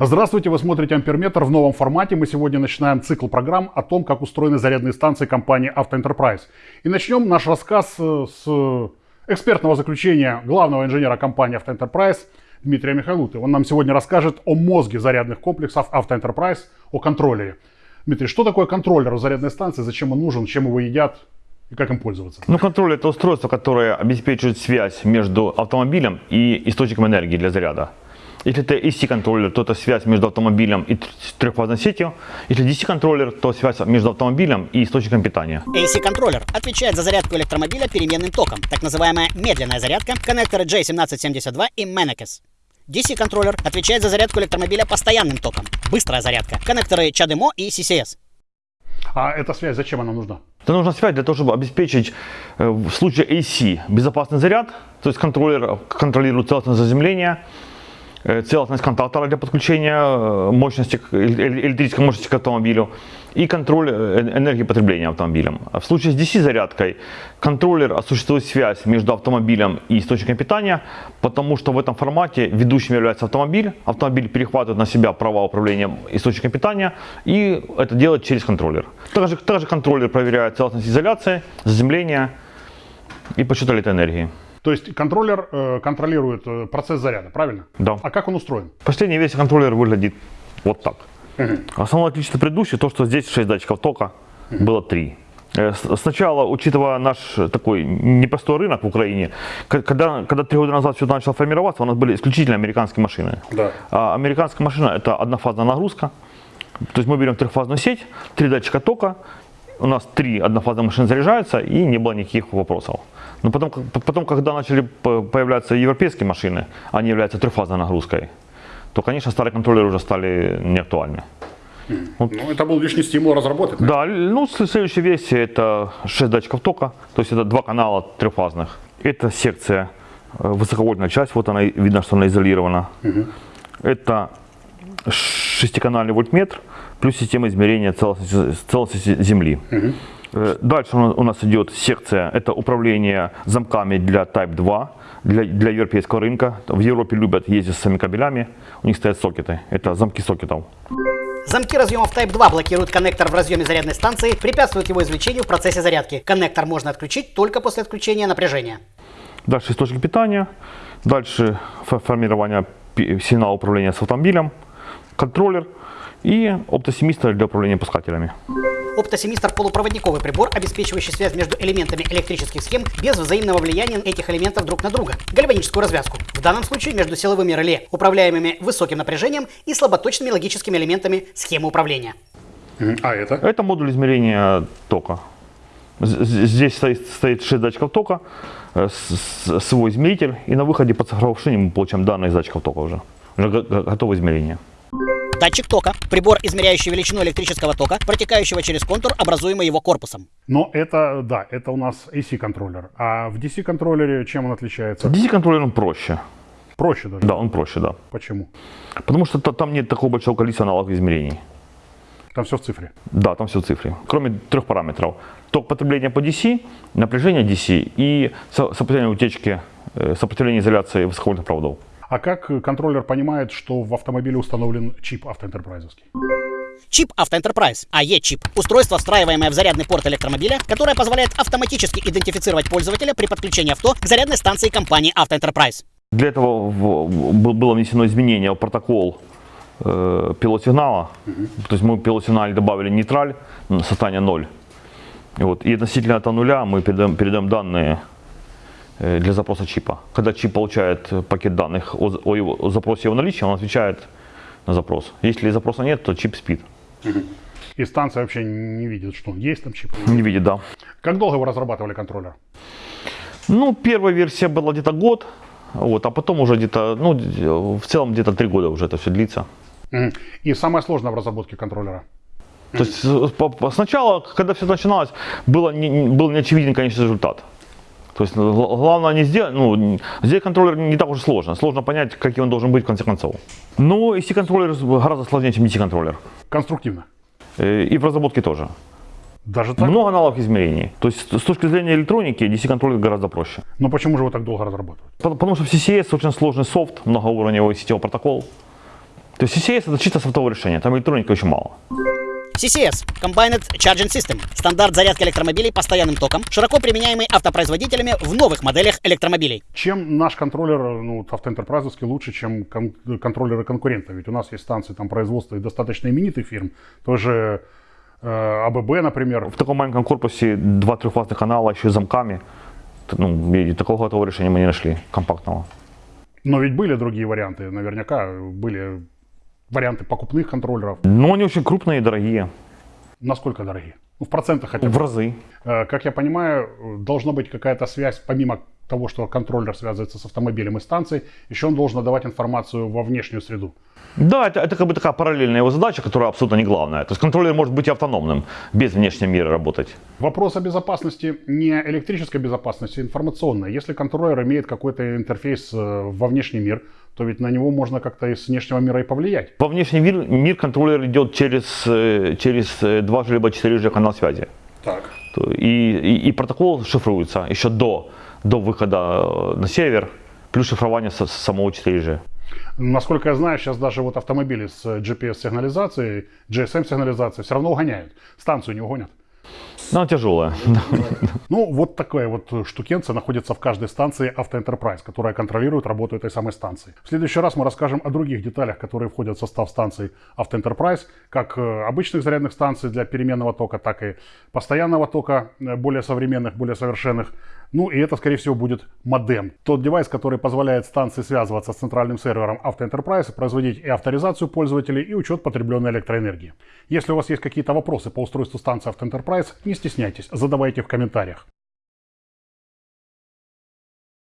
Здравствуйте, вы смотрите Амперметр в новом формате. Мы сегодня начинаем цикл программ о том, как устроены зарядные станции компании Автоэнтерпрайз. И начнем наш рассказ с экспертного заключения главного инженера компании Автоэнтерпрайз Дмитрия Михайлуты. Он нам сегодня расскажет о мозге зарядных комплексов Автоэнтерпрайз, о контроллере. Дмитрий, что такое контроллер зарядной станции, зачем он нужен, чем его едят и как им пользоваться? Ну, контроллер это устройство, которое обеспечивает связь между автомобилем и источником энергии для заряда. Если это AC-контроллер, то это связь между автомобилем и трехфазной сетью. Если DC-контроллер, то связь между автомобилем и источником питания. AC-контроллер отвечает за зарядку электромобиля переменным током, так называемая медленная зарядка, коннекторы J1772 и Menekes. DC-контроллер отвечает за зарядку электромобиля постоянным током, быстрая зарядка, коннекторы CHAdeMO и CCS. А эта связь, зачем она нужна? Это нужна связь для того, чтобы обеспечить э, в случае AC безопасный заряд, то есть контроллер контролирует целостность заземления, Э, целостность контактора для подключения э, мощности, электрической мощности к автомобилю и контроль э, энергии потребления автомобилем. А в случае с DC-зарядкой контроллер осуществует связь между автомобилем и источником питания, потому что в этом формате ведущим является автомобиль, автомобиль перехватывает на себя права управления источником питания и это делает через контроллер. Также, также контроллер проверяет целостность изоляции, заземления и подсчет электроэнергии. То есть контроллер э, контролирует э, процесс заряда, правильно? Да. А как он устроен? В последней версии контроллер выглядит вот так. Угу. Основное отличие предыдущей, то что здесь 6 датчиков тока, угу. было 3. Э, сначала, учитывая наш такой непростой рынок в Украине, когда, когда три года назад все начало формироваться, у нас были исключительно американские машины. Да. А американская машина это однофазная нагрузка. То есть мы берем трехфазную сеть, три датчика тока, у нас три однофазные машины заряжаются и не было никаких вопросов. Но потом, потом, когда начали появляться европейские машины, они являются трехфазной нагрузкой, то, конечно, старые контроллеры уже стали неактуальны. Вот. Ну, это был лишний стимул разработать. Да, ну, следующая версия это 6 датчиков тока, то есть это два канала трехфазных. Это секция, э, высоковольтная часть, вот она, видно, что она изолирована. Угу. Это шестиканальный вольтметр, плюс система измерения целостности, целостности Земли. Угу. Дальше у нас идет секция, это управление замками для Type 2, для, для европейского рынка. В Европе любят ездить с своими кабелями, у них стоят сокеты, это замки сокетов. Замки разъемов Type 2 блокируют коннектор в разъеме зарядной станции, препятствуют его извлечению в процессе зарядки. Коннектор можно отключить только после отключения напряжения. Дальше источник питания, дальше формирование сигнала управления с автомобилем, контроллер и оптосемистр для управления пускателями. Оптосемистр – полупроводниковый прибор, обеспечивающий связь между элементами электрических схем без взаимного влияния этих элементов друг на друга. Гальваническую развязку. В данном случае между силовыми реле, управляемыми высоким напряжением и слаботочными логическими элементами схемы управления. А это? Это модуль измерения тока. Здесь стоит, стоит 6 датчиков тока, э, свой измеритель, и на выходе по цифровой шине мы получаем данные из датчиков тока уже. Уже готовое измерение. Датчик тока – прибор, измеряющий величину электрического тока, протекающего через контур, образуемый его корпусом. Но это, да, это у нас AC-контроллер. А в DC-контроллере чем он отличается? DC-контроллер он проще. Проще даже? Да, он проще, да. Почему? Потому что там нет такого большого количества аналогов измерений. Там все в цифре? Да, там все в цифре. Кроме трех параметров. Ток потребления по DC, напряжение DC и сопротивление утечки, э, сопротивление изоляции высоковольтных проводов. А как контроллер понимает, что в автомобиле установлен чип автоэнтерпрайзовский? Чип Автоэнтерпрайз, АЕ-чип – устройство, встраиваемое в зарядный порт электромобиля, которое позволяет автоматически идентифицировать пользователя при подключении авто к зарядной станции компании Автоэнтерпрайз. Для этого было внесено изменение в протокол э, пилот-сигнала. Угу. То есть мы в пилот-сигнале добавили нейтраль, состояние 0. И, вот, и относительно этого нуля мы передаем, передаем данные для запроса чипа. Когда чип получает пакет данных о, о, его, о запросе его наличия, он отвечает на запрос. Если запроса нет, то чип спит. И станция вообще не видит, что есть там чип? Не видит, да. Как долго вы разрабатывали контроллер? Ну, первая версия была где-то год, вот, а потом уже где-то, ну, в целом где-то три года уже это все длится. И самое сложное в разработке контроллера? То есть сначала, когда все начиналось, было не, был неочевиден, конечно, результат. То есть ну, главное не сделать, ну, сделать контроллер не так уж сложно. Сложно понять, каким он должен быть в конце концов. Но AC-контроллер гораздо сложнее, чем DC-контроллер. Конструктивно. Э, и в разработке тоже. Даже так? Много аналогов измерений. То есть с точки зрения электроники DC-контроллер гораздо проще. Но почему же его так долго разрабатывают? Потому что в CCS очень сложный софт, многоуровневый сетевой протокол. То есть CCS это чисто софтовое решение, там электроники очень мало. CCS – Combined Charging System – стандарт зарядки электромобилей постоянным током, широко применяемый автопроизводителями в новых моделях электромобилей. Чем наш контроллер, ну, автоэнтерпрайзовский, лучше, чем кон- контроллеры конкурентов? Ведь у нас есть станции там, производства и достаточно именитых фирм, тоже э, АББ, например. В таком маленьком корпусе два трехфазных канала еще и с замками. Ну, и такого готового решения мы не нашли, компактного. Но ведь были другие варианты, наверняка были варианты покупных контроллеров. Но они очень крупные и дорогие, Насколько дорогие? Ну, в процентах хотя бы. в разы. Э, Как я понимаю, должна быть какая-то связь, помимо того, что контроллер связывается с автомобилем и станцией, еще он должен давать информацию во внешнюю среду. Да, это, это как бы такая параллельная его задача, которая абсолютно не главная. То есть контроллер может быть и автономным, без внешнего мира работать. Вопрос о безопасности не электрической безопасности, а информационной. Если контроллер имеет какой-то интерфейс э, во внешний мир, то ведь на него можно как-то из внешнего мира и повлиять. Во внешний мир, мир контроллер идет через, э, через э, 2G либо 4G канал связи. Так. И, и, и протокол шифруется еще до, до выхода э, на сервер, плюс шифрование с- самого 4G. Насколько я знаю, сейчас даже вот автомобили с GPS-сигнализацией, GSM-сигнализацией все равно угоняют. Станцию не угонят. Она тяжелая. Ну, вот такая вот штукенция находится в каждой станции Автоэнтерпрайз, которая контролирует работу этой самой станции. В следующий раз мы расскажем о других деталях, которые входят в состав станций Автоэнтерпрайз, как э, обычных зарядных станций для переменного тока, так и постоянного тока, э, более современных, более совершенных. Ну и это, скорее всего, будет модем. Тот девайс, который позволяет станции связываться с центральным сервером Автоэнтерпрайз, производить и авторизацию пользователей, и учет потребленной электроэнергии. Если у вас есть какие-то вопросы по устройству станции Автоэнтерпрайз, не стесняйтесь, задавайте в комментариях.